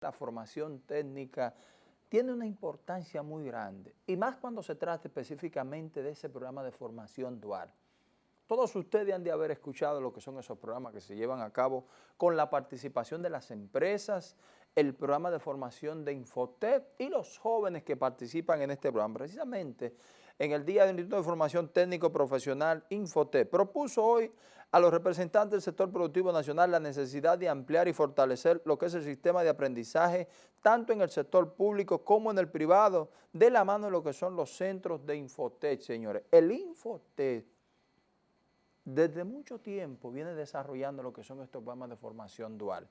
la formación técnica tiene una importancia muy grande, y más cuando se trata específicamente de ese programa de formación dual. Todos ustedes han de haber escuchado lo que son esos programas que se llevan a cabo con la participación de las empresas, el programa de formación de Infotep y los jóvenes que participan en este programa. Precisamente en el Día del Instituto de Formación Técnico Profesional Infotep propuso hoy a los representantes del sector productivo nacional la necesidad de ampliar y fortalecer lo que es el sistema de aprendizaje tanto en el sector público como en el privado, de la mano de lo que son los centros de Infotec, señores. El Infotec desde mucho tiempo viene desarrollando lo que son estos programas de formación dual.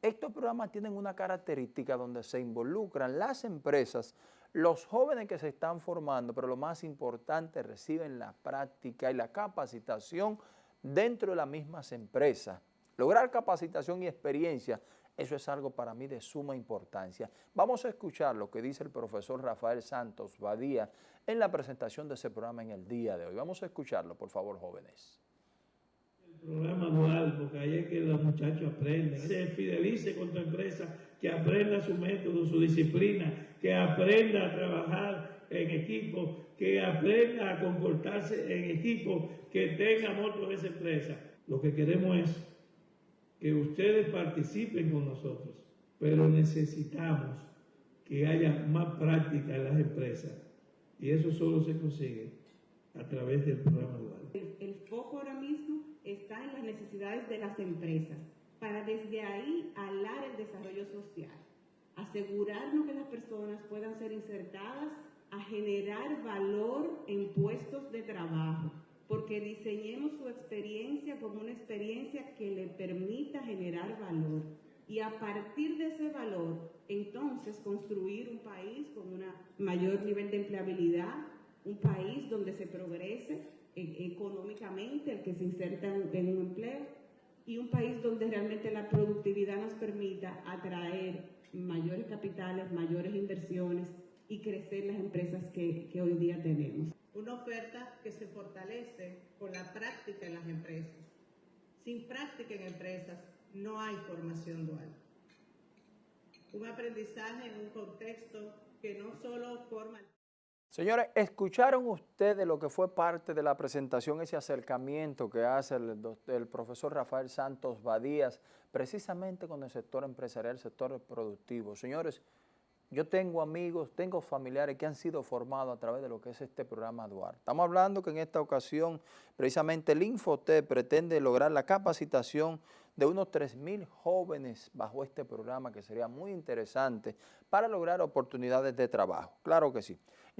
Estos programas tienen una característica donde se involucran las empresas, los jóvenes que se están formando, pero lo más importante, reciben la práctica y la capacitación dentro de las mismas empresas. Lograr capacitación y experiencia, eso es algo para mí de suma importancia. Vamos a escuchar lo que dice el profesor Rafael Santos Badía en la presentación de ese programa en el día de hoy. Vamos a escucharlo, por favor, jóvenes. El programa dual, porque ahí es que los muchachos aprenden, se fidelice con tu empresa, que aprenda su método, su disciplina, que aprenda a trabajar en equipo, que aprenda a comportarse en equipo, que tenga amor por esa empresa. Lo que queremos es que ustedes participen con nosotros, pero necesitamos que haya más práctica en las empresas y eso solo se consigue a través del programa dual. Necesidades de las empresas para desde ahí alar el desarrollo social, asegurarnos que las personas puedan ser insertadas a generar valor en puestos de trabajo, porque diseñemos su experiencia como una experiencia que le permita generar valor. Y a partir de ese valor, entonces construir un país con un mayor nivel de empleabilidad, un país donde se progrese económicamente, el que se inserta en un empleo, y un país donde realmente la productividad nos permita atraer mayores capitales, mayores inversiones y crecer las empresas que, que hoy día tenemos. Una oferta que se fortalece con la práctica en las empresas. Sin práctica en empresas no hay formación dual. Un aprendizaje en un contexto que no solo forma... Señores, ¿escucharon ustedes lo que fue parte de la presentación, ese acercamiento que hace el, profesor Rafael Santos Badías, precisamente con el sector empresarial, el sector productivo? Señores, yo tengo amigos, tengo familiares que han sido formados a través de lo que es este programa Duarte. Estamos hablando que en esta ocasión, precisamente el Infotep pretende lograr la capacitación de unos 3.000 jóvenes bajo este programa, que sería muy interesante para lograr oportunidades de trabajo. Claro que sí.